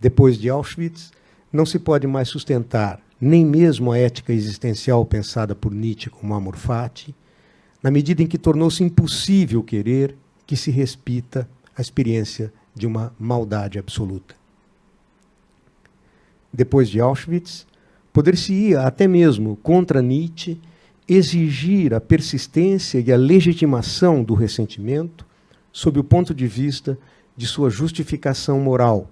Depois de Auschwitz, não se pode mais sustentar nem mesmo a ética existencial pensada por Nietzsche como amor fati, na medida em que tornou-se impossível querer que se respita a experiência de uma maldade absoluta. Depois de Auschwitz, poder-se-ia até mesmo contra Nietzsche exigir a persistência e a legitimação do ressentimento sob o ponto de vista de sua justificação moral,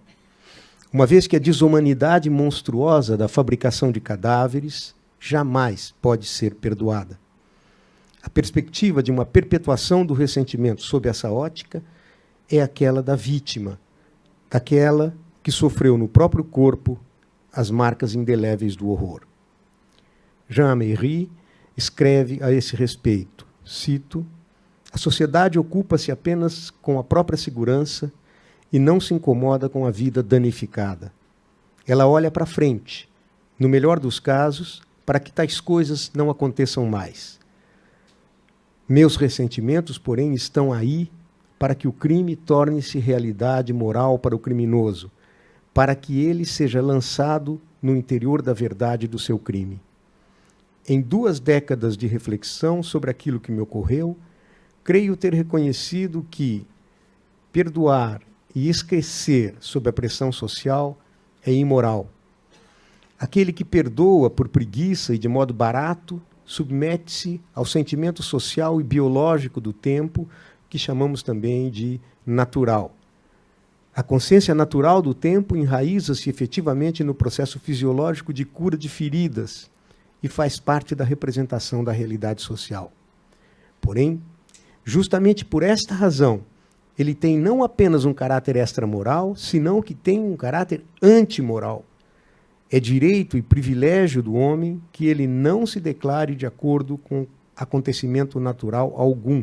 uma vez que a desumanidade monstruosa da fabricação de cadáveres jamais pode ser perdoada. A perspectiva de uma perpetuação do ressentimento sob essa ótica é aquela da vítima, daquela que sofreu no próprio corpo as marcas indeléveis do horror. Jean Améry escreve a esse respeito, cito, a sociedade ocupa-se apenas com a própria segurança e não se incomoda com a vida danificada. Ela olha para frente, no melhor dos casos, para que tais coisas não aconteçam mais. Meus ressentimentos, porém, estão aí para que o crime torne-se realidade moral para o criminoso, para que ele seja lançado no interior da verdade do seu crime. Em duas décadas de reflexão sobre aquilo que me ocorreu, creio ter reconhecido que perdoar e esquecer sob a pressão social é imoral. Aquele que perdoa por preguiça e de modo barato submete-se ao sentimento social e biológico do tempo, que chamamos também de natural. A consciência natural do tempo enraiza-se efetivamente no processo fisiológico de cura de feridas, e faz parte da representação da realidade social. Porém, justamente por esta razão, ele tem não apenas um caráter extramoral, senão que tem um caráter antimoral. É direito e privilégio do homem que ele não se declare de acordo com acontecimento natural algum.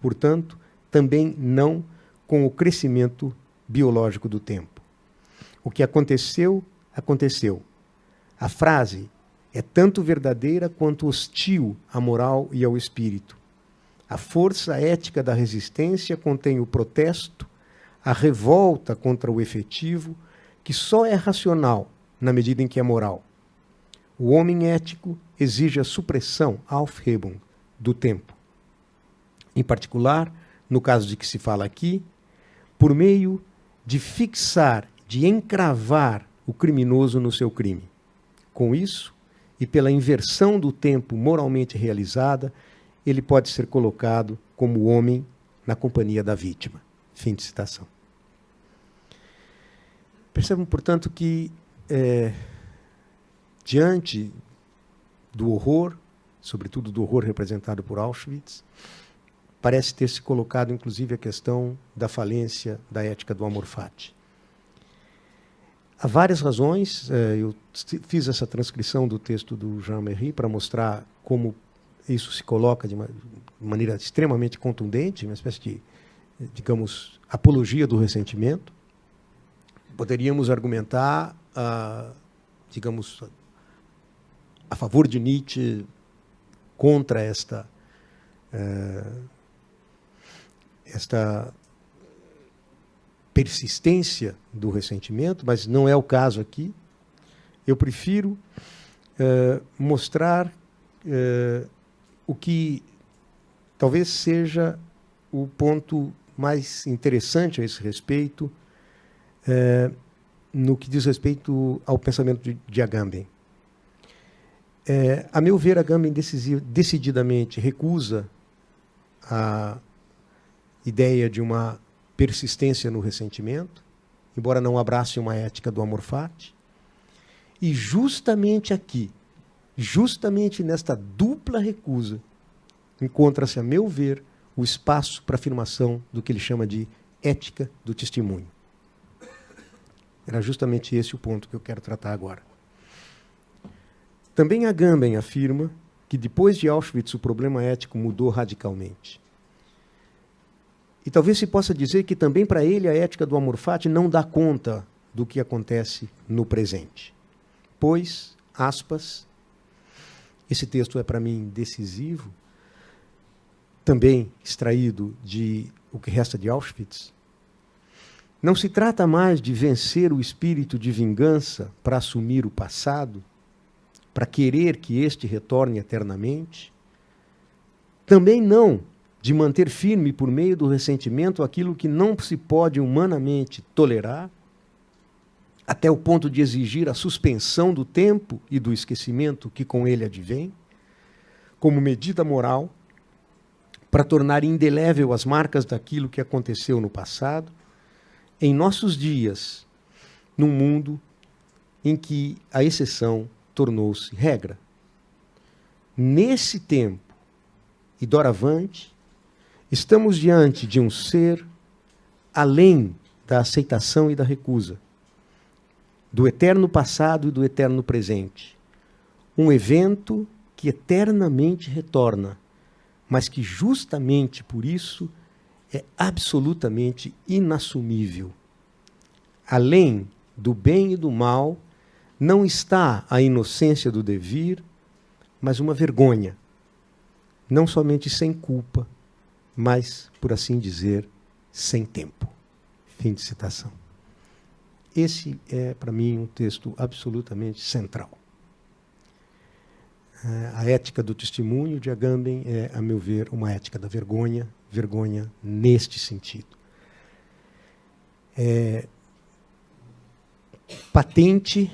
Portanto, também não com o crescimento biológico do tempo. O que aconteceu, aconteceu. A frase é tanto verdadeira quanto hostil à moral e ao espírito. A força ética da resistência contém o protesto, a revolta contra o efetivo, que só é racional na medida em que é moral. O homem ético exige a supressão, Aufhebung, do tempo. Em particular, no caso de que se fala aqui, por meio de fixar, de encravar o criminoso no seu crime. Com isso, e pela inversão do tempo moralmente realizada, ele pode ser colocado como homem na companhia da vítima. Fim de citação. Percebam, portanto, que é, diante do horror, sobretudo do horror representado por Auschwitz, parece ter se colocado, inclusive, a questão da falência da ética do amor fati. Há várias razões. É, eu fiz essa transcrição do texto do Jean Merry para mostrar como isso se coloca de uma maneira extremamente contundente, uma espécie de, digamos, apologia do ressentimento. Poderíamos argumentar, ah, digamos, a favor de Nietzsche contra esta, eh, esta persistência do ressentimento, mas não é o caso aqui. Eu prefiro uh, mostrar uh, o que talvez seja o ponto mais interessante a esse respeito, uh, no que diz respeito ao pensamento de, de Agamben. a meu ver, Agamben decididamente recusa a ideia de uma persistência no ressentimento, embora não abrace uma ética do amor fati. E justamente aqui, justamente nesta dupla recusa, encontra-se, a meu ver, o espaço para afirmação do que ele chama de ética do testemunho. Era justamente esse o ponto que eu quero tratar agora. Também Agamben afirma que depois de Auschwitz o problema ético mudou radicalmente. E talvez se possa dizer que também para ele a ética do amor fati não dá conta do que acontece no presente. Pois, aspas, esse texto é para mim decisivo, também extraído de O que resta de Auschwitz. Não se trata mais de vencer o espírito de vingança para assumir o passado, para querer que este retorne eternamente. Também não de manter firme por meio do ressentimento aquilo que não se pode humanamente tolerar, até o ponto de exigir a suspensão do tempo e do esquecimento que com ele advém, como medida moral, para tornar indelével as marcas daquilo que aconteceu no passado, em nossos dias, num mundo em que a exceção tornou-se regra. Nesse tempo, e doravante, estamos diante de um ser além da aceitação e da recusa, do eterno passado e do eterno presente. Um evento que eternamente retorna, mas que justamente por isso é absolutamente inassumível. Além do bem e do mal, não está a inocência do devir, mas uma vergonha, não somente sem culpa, mas, por assim dizer, sem tempo. Fim de citação. Esse é, para mim, um texto absolutamente central. É, a ética do testemunho de Agamben é, a meu ver, uma ética da vergonha, vergonha neste sentido. É patente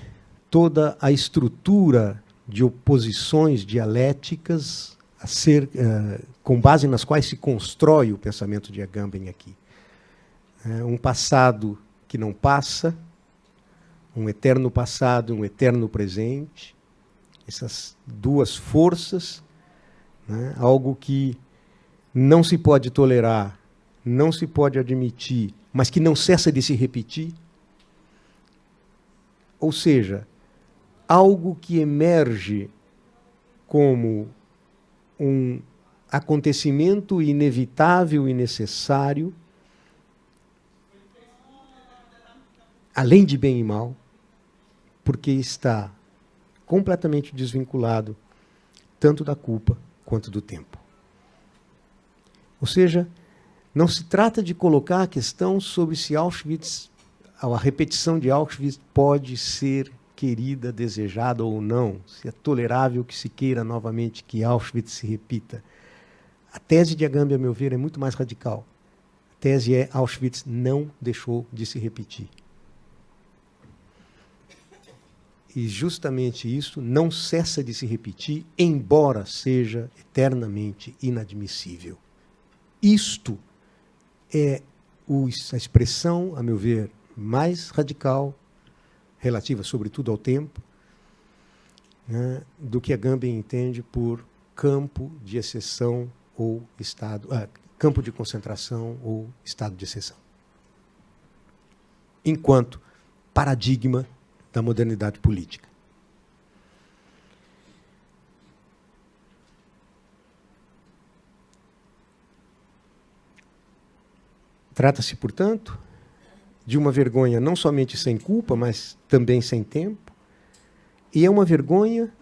toda a estrutura de oposições dialéticas ser, uh, com base nas quais se constrói o pensamento de Agamben aqui. É um passado que não passa, um eterno passado, um eterno presente, essas duas forças, né, algo que não se pode tolerar, não se pode admitir, mas que não cessa de se repetir. Ou seja, algo que emerge como um acontecimento inevitável e necessário, além de bem e mal, porque está completamente desvinculado tanto da culpa quanto do tempo. Ou seja, não se trata de colocar a questão sobre se Auschwitz, a repetição de Auschwitz pode ser querida, desejada ou não, se é tolerável que se queira novamente que Auschwitz se repita. A tese de Agamben, a meu ver, é muito mais radical. A tese é Auschwitz não deixou de se repetir. E justamente isso não cessa de se repetir, embora seja eternamente inadmissível. Isto é a expressão, a meu ver, mais radical, relativa sobretudo ao tempo, né, do que a Gambia entende por campo de exceção ou estado, ah, campo de concentração ou estado de exceção. Enquanto paradigma da modernidade política. Trata-se, portanto, de uma vergonha não somente sem culpa, mas também sem tempo. E é uma vergonha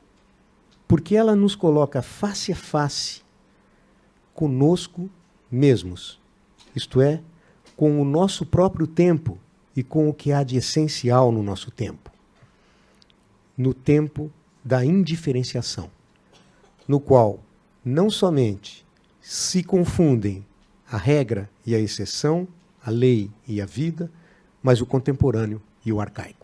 porque ela nos coloca face a face conosco mesmos, isto é, com o nosso próprio tempo e com o que há de essencial no nosso tempo. No tempo da indiferenciação, no qual não somente se confundem a regra e a exceção, a lei e a vida, mas o contemporâneo e o arcaico.